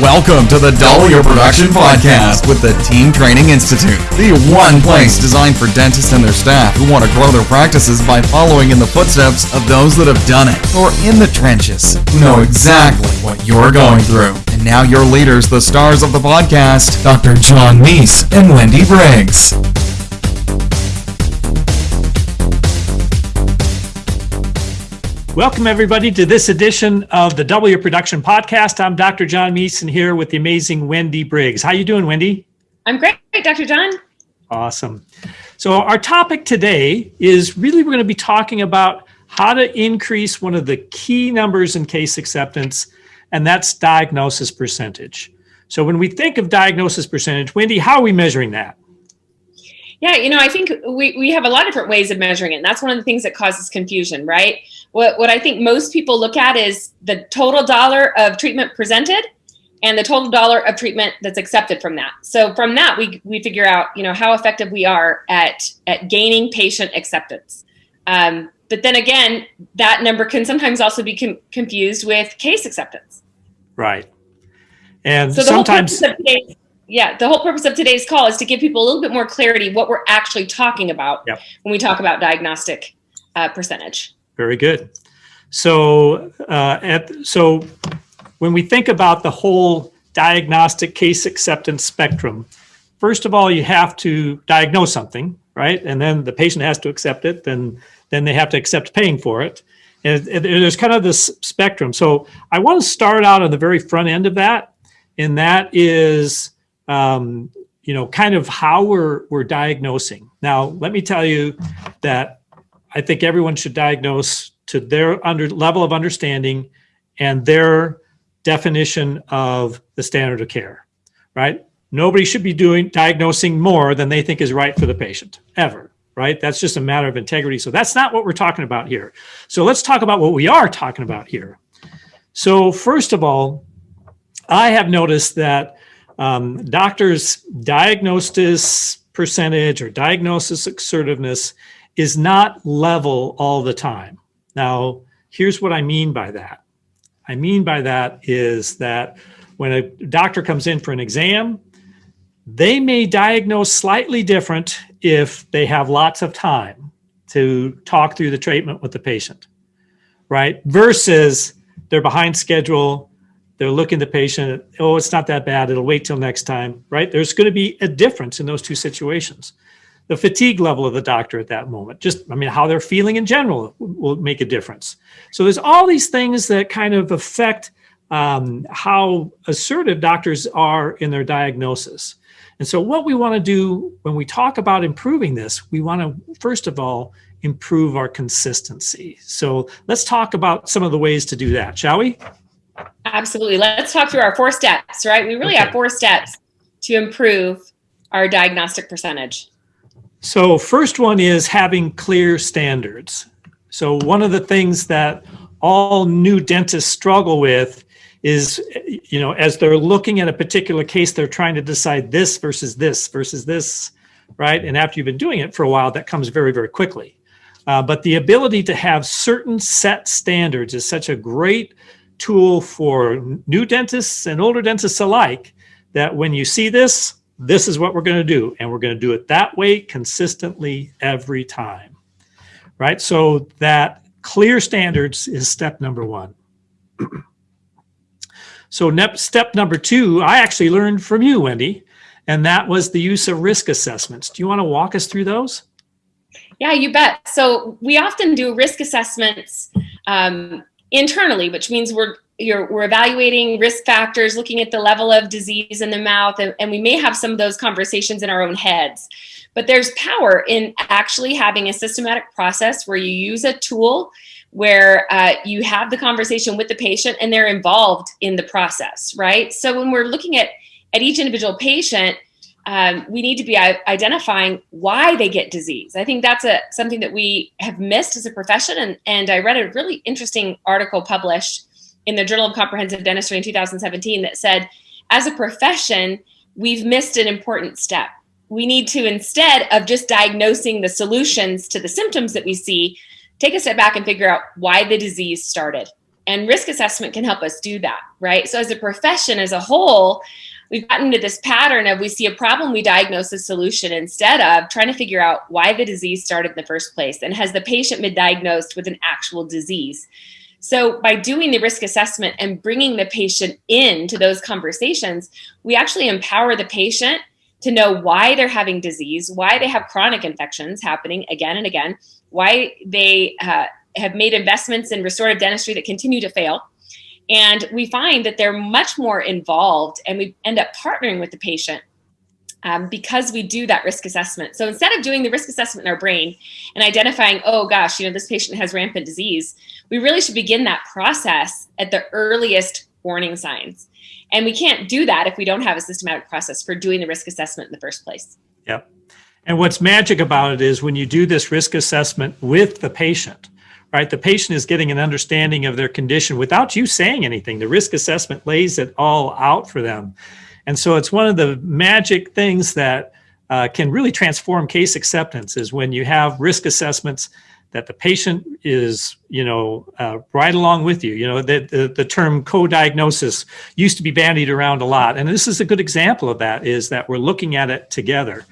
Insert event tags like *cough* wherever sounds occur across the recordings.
Welcome to the Double Your Production Podcast with the Team Training Institute, the one place designed for dentists and their staff who want to grow their practices by following in the footsteps of those that have done it or in the trenches who know exactly what you're going through. And now your leaders, the stars of the podcast, Dr. John Meis and Wendy Briggs. Welcome, everybody, to this edition of the Double Your Production Podcast. I'm Dr. John Meeson here with the amazing Wendy Briggs. How you doing, Wendy? I'm great, Dr. John. Awesome. So our topic today is really we're going to be talking about how to increase one of the key numbers in case acceptance, and that's diagnosis percentage. So when we think of diagnosis percentage, Wendy, how are we measuring that? Yeah, you know, I think we, we have a lot of different ways of measuring it. And that's one of the things that causes confusion, right? What, what I think most people look at is the total dollar of treatment presented and the total dollar of treatment that's accepted from that. So from that, we, we figure out, you know, how effective we are at, at gaining patient acceptance. Um, but then again, that number can sometimes also be com confused with case acceptance. Right. And so sometimes yeah, the whole purpose of today's call is to give people a little bit more clarity what we're actually talking about yep. when we talk about diagnostic uh, percentage. Very good. So, uh, at, so when we think about the whole diagnostic case acceptance spectrum, first of all, you have to diagnose something, right? And then the patient has to accept it, then, then they have to accept paying for it. And, and there's kind of this spectrum. So I want to start out on the very front end of that, and that is um, you know, kind of how we're, we're diagnosing. Now, let me tell you that I think everyone should diagnose to their under level of understanding and their definition of the standard of care, right? Nobody should be doing diagnosing more than they think is right for the patient, ever, right? That's just a matter of integrity. So that's not what we're talking about here. So let's talk about what we are talking about here. So first of all, I have noticed that um, doctors diagnosis percentage or diagnosis assertiveness is not level all the time. Now, here's what I mean by that. I mean by that is that when a doctor comes in for an exam, they may diagnose slightly different if they have lots of time to talk through the treatment with the patient, right? Versus they're behind schedule, they're looking the patient, oh, it's not that bad. It'll wait till next time, right? There's going to be a difference in those two situations. The fatigue level of the doctor at that moment, just, I mean, how they're feeling in general will make a difference. So there's all these things that kind of affect um, how assertive doctors are in their diagnosis. And so what we want to do when we talk about improving this, we want to, first of all, improve our consistency. So let's talk about some of the ways to do that, shall we? Absolutely. Let's talk through our four steps, right? We really okay. have four steps to improve our diagnostic percentage. So first one is having clear standards. So one of the things that all new dentists struggle with is, you know, as they're looking at a particular case, they're trying to decide this versus this versus this, right? And after you've been doing it for a while, that comes very, very quickly. Uh, but the ability to have certain set standards is such a great tool for new dentists and older dentists alike that when you see this, this is what we're going to do. And we're going to do it that way consistently every time. Right? So that clear standards is step number one. *clears throat* so step number two, I actually learned from you, Wendy, and that was the use of risk assessments. Do you want to walk us through those? Yeah, you bet. So we often do risk assessments um, internally, which means we're we're evaluating risk factors, looking at the level of disease in the mouth, and, and we may have some of those conversations in our own heads. But there's power in actually having a systematic process where you use a tool where uh, you have the conversation with the patient and they're involved in the process, right? So when we're looking at, at each individual patient, um, we need to be identifying why they get disease. I think that's a something that we have missed as a profession. And, and I read a really interesting article published in the Journal of Comprehensive Dentistry in 2017 that said, as a profession, we've missed an important step. We need to, instead of just diagnosing the solutions to the symptoms that we see, take a step back and figure out why the disease started and risk assessment can help us do that, right? So as a profession as a whole, we've gotten into this pattern of we see a problem, we diagnose a solution instead of trying to figure out why the disease started in the first place and has the patient been diagnosed with an actual disease. So by doing the risk assessment and bringing the patient into those conversations, we actually empower the patient to know why they're having disease, why they have chronic infections happening again and again, why they uh, have made investments in restorative dentistry that continue to fail. And we find that they're much more involved and we end up partnering with the patient um, because we do that risk assessment. So instead of doing the risk assessment in our brain and identifying, oh gosh, you know, this patient has rampant disease, we really should begin that process at the earliest warning signs. And we can't do that if we don't have a systematic process for doing the risk assessment in the first place. Yep. And what's magic about it is when you do this risk assessment with the patient, right? The patient is getting an understanding of their condition without you saying anything. The risk assessment lays it all out for them. And so it's one of the magic things that uh, can really transform case acceptance is when you have risk assessments that the patient is, you know, uh, right along with you. You know, the, the, the term co-diagnosis used to be bandied around a lot. And this is a good example of that is that we're looking at it together.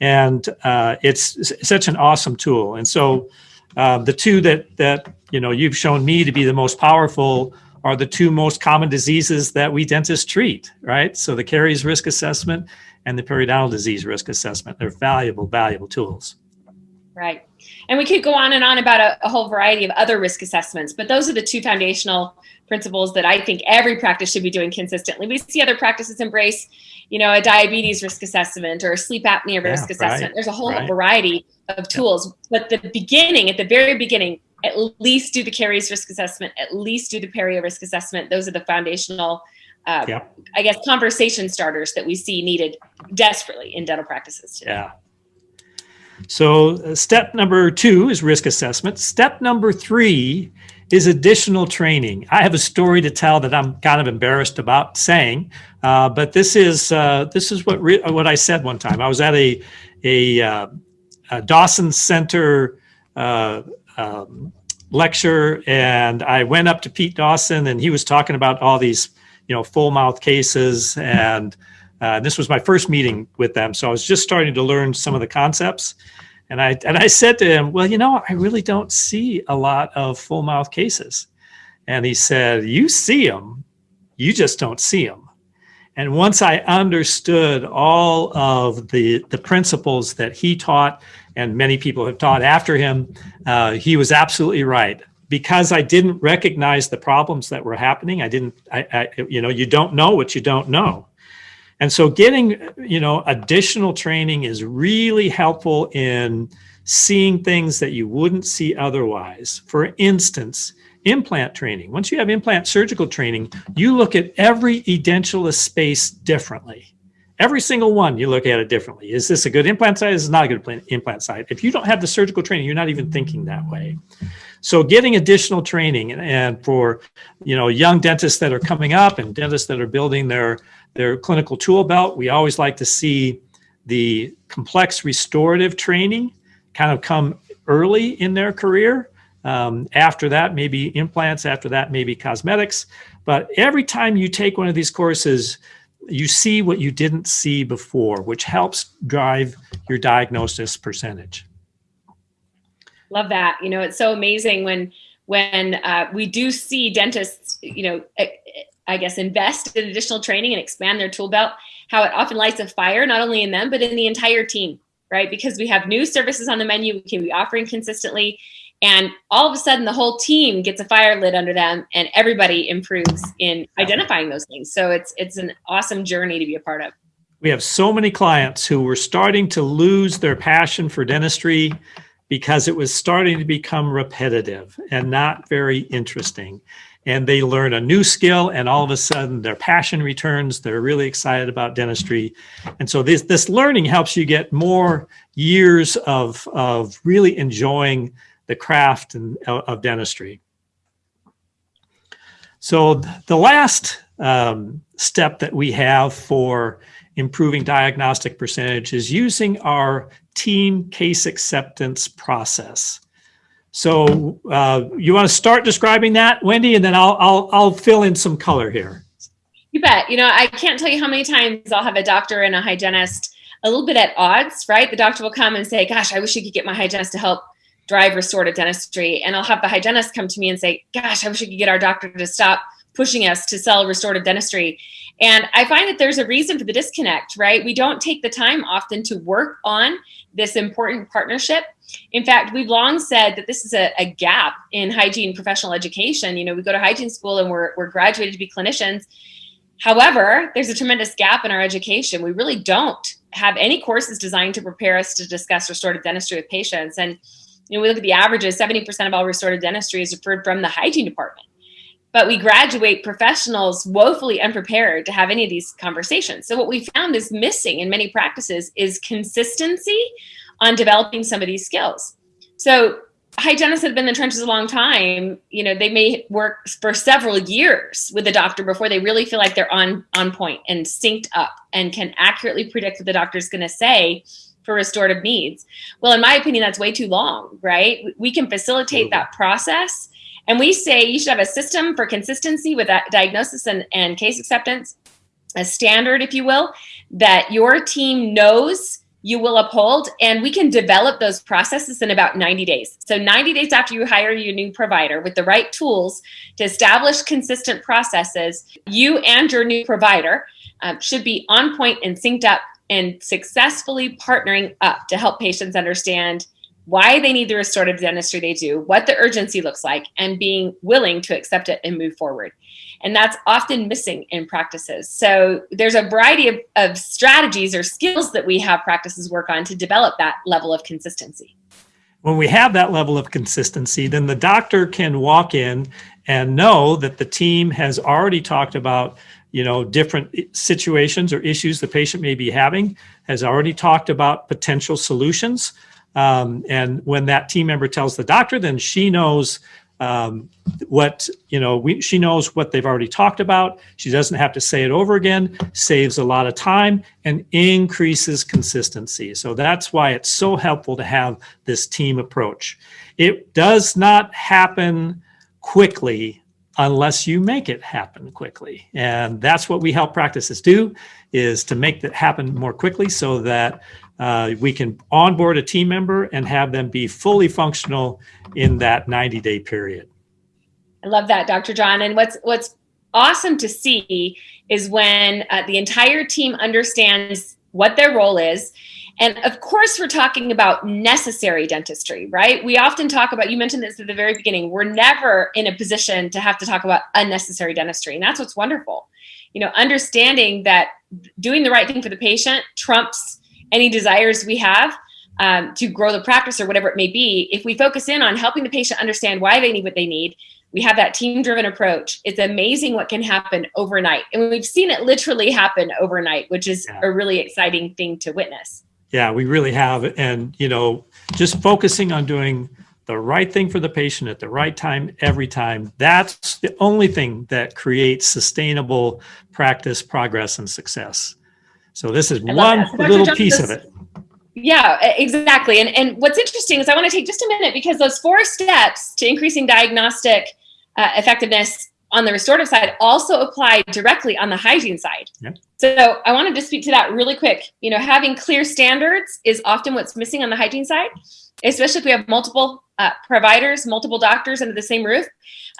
And uh, it's such an awesome tool. And so uh, the two that, that, you know, you've shown me to be the most powerful are the two most common diseases that we dentists treat, right? So the caries risk assessment and the periodontal disease risk assessment. They're valuable, valuable tools. Right. And we could go on and on about a, a, whole variety of other risk assessments, but those are the two foundational principles that I think every practice should be doing consistently. We see other practices embrace, you know, a diabetes risk assessment or a sleep apnea risk assessment. Right, There's a whole right. variety of tools, but the beginning, at the very beginning, at least do the caries risk assessment, at least do the perio risk assessment. Those are the foundational, uh, yeah. I guess, conversation starters that we see needed desperately in dental practices today. Yeah. So uh, step number two is risk assessment. Step number three is additional training. I have a story to tell that I'm kind of embarrassed about saying, uh, but this is uh, this is what what I said one time. I was at a a, uh, a Dawson Center uh, um, lecture, and I went up to Pete Dawson, and he was talking about all these you know full mouth cases and uh, this was my first meeting with them, so I was just starting to learn some of the concepts. And I and I said to him, "Well, you know, I really don't see a lot of full mouth cases." And he said, "You see them, you just don't see them." And once I understood all of the the principles that he taught, and many people have taught after him, uh, he was absolutely right because I didn't recognize the problems that were happening. I didn't, I, I, you know, you don't know what you don't know. And so getting, you know, additional training is really helpful in seeing things that you wouldn't see otherwise. For instance, implant training. Once you have implant surgical training, you look at every edentulous space differently. Every single one, you look at it differently. Is this a good implant site? Is not a good implant site? If you don't have the surgical training, you're not even thinking that way. So getting additional training and for, you know, young dentists that are coming up and dentists that are building their their clinical tool belt. We always like to see the complex restorative training kind of come early in their career. Um, after that, maybe implants. After that, maybe cosmetics. But every time you take one of these courses, you see what you didn't see before, which helps drive your diagnosis percentage. Love that. You know, it's so amazing when when uh, we do see dentists, you know, I guess, invest in additional training and expand their tool belt, how it often lights a fire, not only in them, but in the entire team, right? Because we have new services on the menu we can be offering consistently. And all of a sudden, the whole team gets a fire lit under them, and everybody improves in identifying those things. So it's it's an awesome journey to be a part of. We have so many clients who were starting to lose their passion for dentistry because it was starting to become repetitive and not very interesting and they learn a new skill and all of a sudden their passion returns. They're really excited about dentistry. And so this this learning helps you get more years of of really enjoying the craft and, of dentistry. So the last um, step that we have for improving diagnostic percentage is using our team case acceptance process So uh, you want to start describing that, Wendy, and then I'll, I'll, I'll fill in some color here. You bet. You know, I can't tell you how many times I'll have a doctor and a hygienist a little bit at odds, right? The doctor will come and say, gosh, I wish you could get my hygienist to help drive restorative dentistry. And I'll have the hygienist come to me and say, gosh, I wish we could get our doctor to stop pushing us to sell restorative dentistry. And I find that there's a reason for the disconnect, right? We don't take the time often to work on this important partnership. In fact, we've long said that this is a, a, gap in hygiene professional education. You know, we go to hygiene school and we're, we're graduated to be clinicians. However, there's a tremendous gap in our education. We really don't have any courses designed to prepare us to discuss restorative dentistry with patients. And you know, we look at the averages, 70% of all restorative dentistry is referred from the hygiene department. But we graduate professionals woefully unprepared to have any of these conversations. So what we found is missing in many practices is consistency on developing some of these skills. So hygienists have been in the trenches a long time. You know, they may work for several years with the doctor before they really feel like they're on on point and synced up and can accurately predict what the doctor's going to say for restorative needs. Well, in my opinion, that's way too long, right? We can facilitate that process. And we say you should have a system for consistency with that diagnosis and, and case acceptance, a standard, if you will, that your team knows you will uphold and we can develop those processes in about 90 days. So 90 days after you hire your new provider with the right tools to establish consistent processes, you and your new provider um, should be on point and synced up and successfully partnering up to help patients understand why they need the restorative dentistry they do, what the urgency looks like, and being willing to accept it and move forward. And that's often missing in practices. So there's a variety of, of strategies or skills that we have practices work on to develop that level of consistency. When we have that level of consistency, then the doctor can walk in and know that the team has already talked about you know, different situations or issues the patient may be having, has already talked about potential solutions. Um, and when that team member tells the doctor, then she knows um, what, you know, we, she knows what they've already talked about. She doesn't have to say it over again, saves a lot of time and increases consistency. So that's why it's so helpful to have this team approach. It does not happen quickly unless you make it happen quickly. And that's what we help practices do is to make that happen more quickly so that uh, we can onboard a team member and have them be fully functional in that 90 day period. I love that, Dr. John. And what's, what's awesome to see is when uh, the entire team understands what their role is and of course, we're talking about necessary dentistry, right? We often talk about, you mentioned this at the very beginning, we're never in a position to have to talk about unnecessary dentistry. And that's what's wonderful. You know, understanding that doing the right thing for the patient trumps any desires we have um, to grow the practice or whatever it may be. If we focus in on helping the patient understand why they need what they need, we have that team driven approach. It's amazing what can happen overnight. And we've seen it literally happen overnight, which is yeah. a really exciting thing to witness. Yeah, we really have. And, you know, just focusing on doing the right thing for the patient at the right time every time that's the only thing that creates sustainable practice progress and success so this is one little piece of it yeah exactly and and what's interesting is i want to take just a minute because those four steps to increasing diagnostic uh, effectiveness on the restorative side also apply directly on the hygiene side. Yep. So I wanted to speak to that really quick. You know, having clear standards is often what's missing on the hygiene side, especially if we have multiple uh, providers, multiple doctors under the same roof.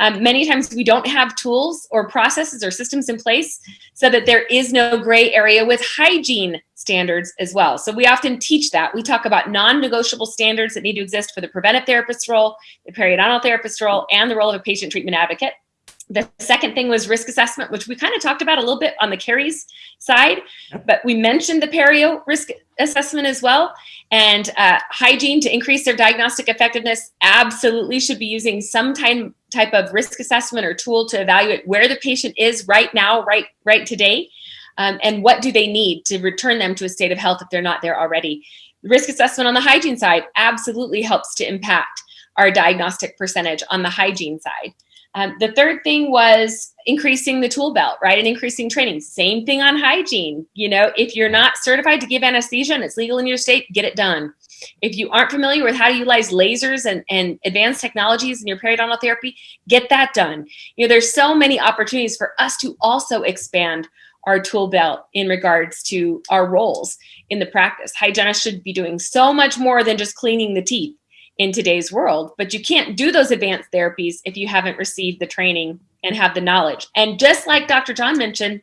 Um, many times we don't have tools or processes or systems in place so that there is no gray area with hygiene standards as well. So we often teach that. We talk about non-negotiable standards that need to exist for the preventive therapist role, the periodontal therapist role, and the role of a patient treatment advocate. The second thing was risk assessment, which we kind of talked about a little bit on the caries side, but we mentioned the perio risk assessment as well. And uh, hygiene to increase their diagnostic effectiveness absolutely should be using some time, type of risk assessment or tool to evaluate where the patient is right now, right, right today, um, and what do they need to return them to a state of health if they're not there already. Risk assessment on the hygiene side absolutely helps to impact our diagnostic percentage on the hygiene side. Um, the third thing was increasing the tool belt, right? And increasing training. Same thing on hygiene. You know, if you're not certified to give anesthesia and it's legal in your state, get it done. If you aren't familiar with how to utilize lasers and, and advanced technologies in your periodontal therapy, get that done. You know, there's so many opportunities for us to also expand our tool belt in regards to our roles in the practice. Hygienists should be doing so much more than just cleaning the teeth in today's world, but you can't do those advanced therapies if you haven't received the training and have the knowledge. And just like Dr. John mentioned,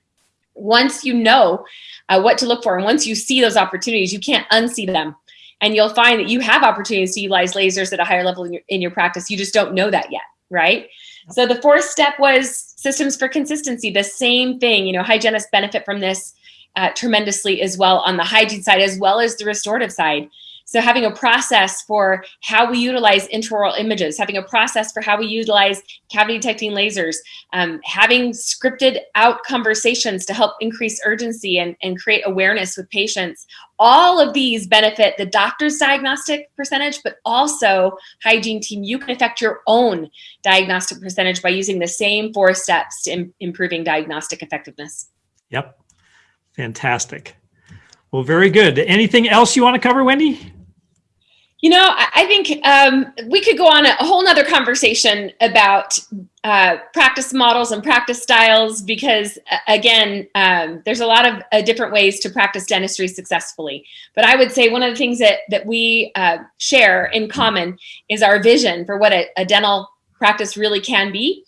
once you know uh, what to look for and once you see those opportunities, you can't unsee them. And you'll find that you have opportunities to utilize lasers at a higher level in your, in your practice. You just don't know that yet, right? So the fourth step was systems for consistency. The same thing, you know, hygienists benefit from this uh, tremendously as well on the hygiene side as well as the restorative side. So having a process for how we utilize intraoral images, having a process for how we utilize cavity detecting lasers, um, having scripted out conversations to help increase urgency and, and create awareness with patients. All of these benefit the doctor's diagnostic percentage, but also hygiene team, you can affect your own diagnostic percentage by using the same four steps to Im improving diagnostic effectiveness. Yep. Fantastic. Well, very good. Anything else you want to cover, Wendy? You know, I think um, we could go on a whole nother conversation about uh, practice models and practice styles because, again, um, there's a lot of uh, different ways to practice dentistry successfully. But I would say one of the things that, that we uh, share in common is our vision for what a, a dental practice really can be.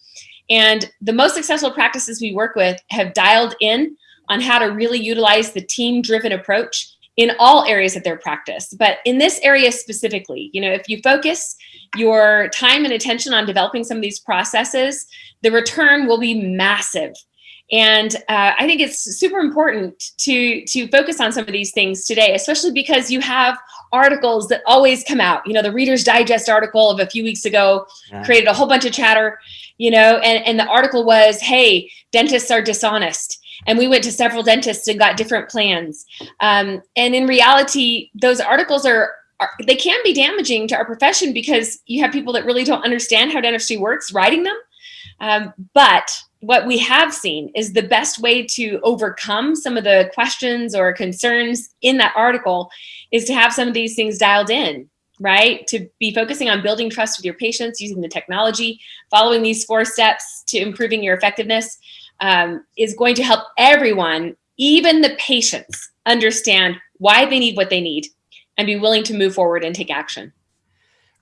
And the most successful practices we work with have dialed in on how to really utilize the team-driven approach in all areas of their practice. But in this area specifically, you know, if you focus your time and attention on developing some of these processes, the return will be massive. And uh, I think it's super important to, to focus on some of these things today, especially because you have articles that always come out. You know, the Reader's Digest article of a few weeks ago yeah. created a whole bunch of chatter, you know, and, and the article was, hey, dentists are dishonest and we went to several dentists and got different plans. Um, and in reality, those articles are, are, they can be damaging to our profession because you have people that really don't understand how dentistry works writing them. Um, but what we have seen is the best way to overcome some of the questions or concerns in that article is to have some of these things dialed in right? To be focusing on building trust with your patients, using the technology, following these four steps to improving your effectiveness um, is going to help everyone, even the patients, understand why they need what they need and be willing to move forward and take action.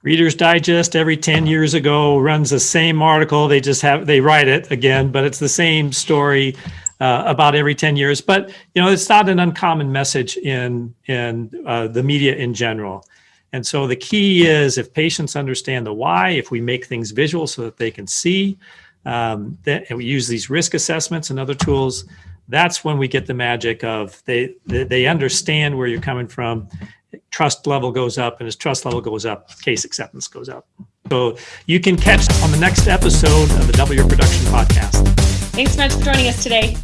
Reader's Digest every 10 years ago runs the same article. They just have, they write it again, but it's the same story uh, about every 10 years. But, you know, it's not an uncommon message in, in uh, the media in general. And so the key is if patients understand the why, if we make things visual so that they can see, um, that, we use these risk assessments and other tools, that's when we get the magic of they, they, they understand where you're coming from, trust level goes up, and as trust level goes up, case acceptance goes up. So you can catch on the next episode of the Double Your Production podcast. Thanks so much for joining us today.